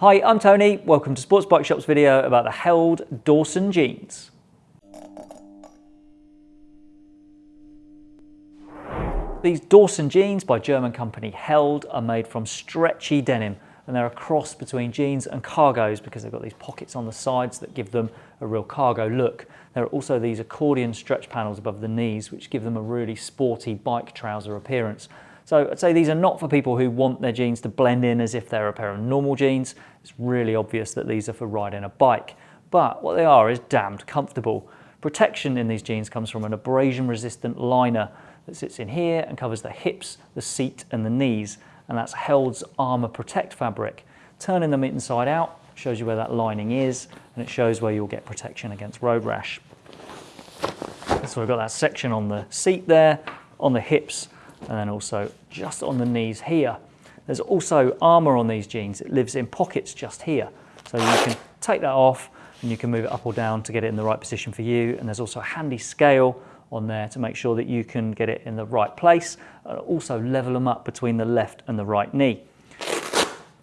Hi, I'm Tony. Welcome to Sports Bike Shop's video about the Held Dawson jeans. These Dawson jeans by German company Held are made from stretchy denim and they're a cross between jeans and cargos because they've got these pockets on the sides that give them a real cargo look. There are also these accordion stretch panels above the knees which give them a really sporty bike trouser appearance. So I'd say these are not for people who want their jeans to blend in as if they're a pair of normal jeans. It's really obvious that these are for riding a bike. But what they are is damned comfortable. Protection in these jeans comes from an abrasion resistant liner that sits in here and covers the hips, the seat and the knees. And that's Held's Armour Protect fabric. Turning them inside out shows you where that lining is and it shows where you'll get protection against road rash. So we've got that section on the seat there, on the hips and then also just on the knees here. There's also armour on these jeans. It lives in pockets just here. So you can take that off and you can move it up or down to get it in the right position for you. And there's also a handy scale on there to make sure that you can get it in the right place and also level them up between the left and the right knee.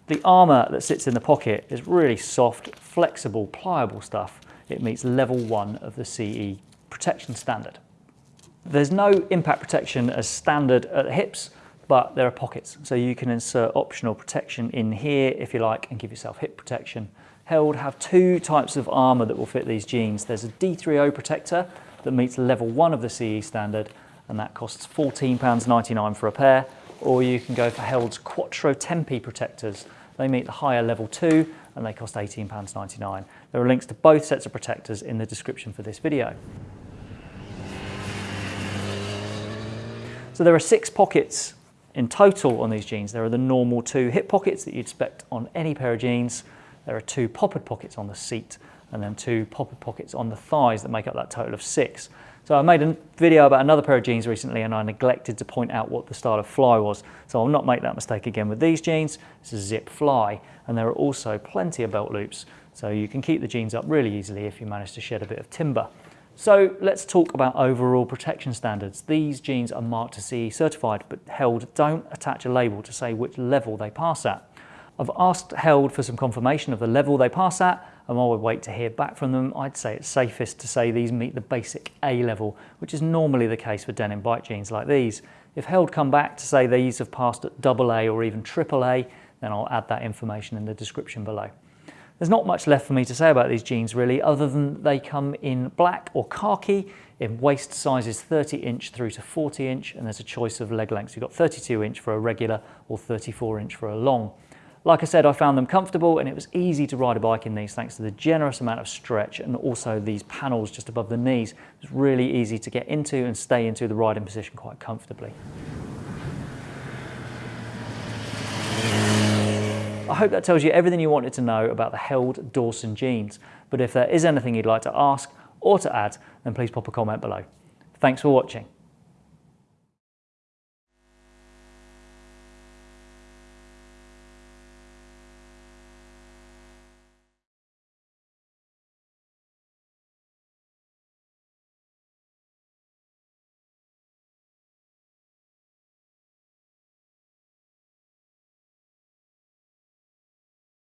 The armour that sits in the pocket is really soft, flexible, pliable stuff. It meets level one of the CE protection standard. There's no impact protection as standard at the hips, but there are pockets. So you can insert optional protection in here if you like and give yourself hip protection. Held have two types of armour that will fit these jeans. There's a D3O protector that meets level one of the CE standard and that costs £14.99 for a pair or you can go for Held's Quattro Tempi protectors. They meet the higher level two and they cost £18.99. There are links to both sets of protectors in the description for this video. So there are six pockets in total on these jeans. There are the normal two hip pockets that you'd expect on any pair of jeans. There are two poppered pockets on the seat and then two poppered pockets on the thighs that make up that total of six. So I made a video about another pair of jeans recently and I neglected to point out what the style of fly was. So I'll not make that mistake again with these jeans. It's a zip fly and there are also plenty of belt loops. So you can keep the jeans up really easily if you manage to shed a bit of timber. So let's talk about overall protection standards. These jeans are marked to CE certified, but Held don't attach a label to say which level they pass at. I've asked Held for some confirmation of the level they pass at, and while we wait to hear back from them, I'd say it's safest to say these meet the basic A level, which is normally the case for denim bike jeans like these. If Held come back to say these have passed at double A or even triple A, then I'll add that information in the description below. There's not much left for me to say about these jeans really, other than they come in black or khaki, in waist sizes 30 inch through to 40 inch, and there's a choice of leg lengths. You've got 32 inch for a regular or 34 inch for a long. Like I said, I found them comfortable and it was easy to ride a bike in these thanks to the generous amount of stretch and also these panels just above the knees. It's really easy to get into and stay into the riding position quite comfortably. Hope that tells you everything you wanted to know about the Held Dawson jeans. But if there is anything you'd like to ask or to add, then please pop a comment below. Thanks for watching.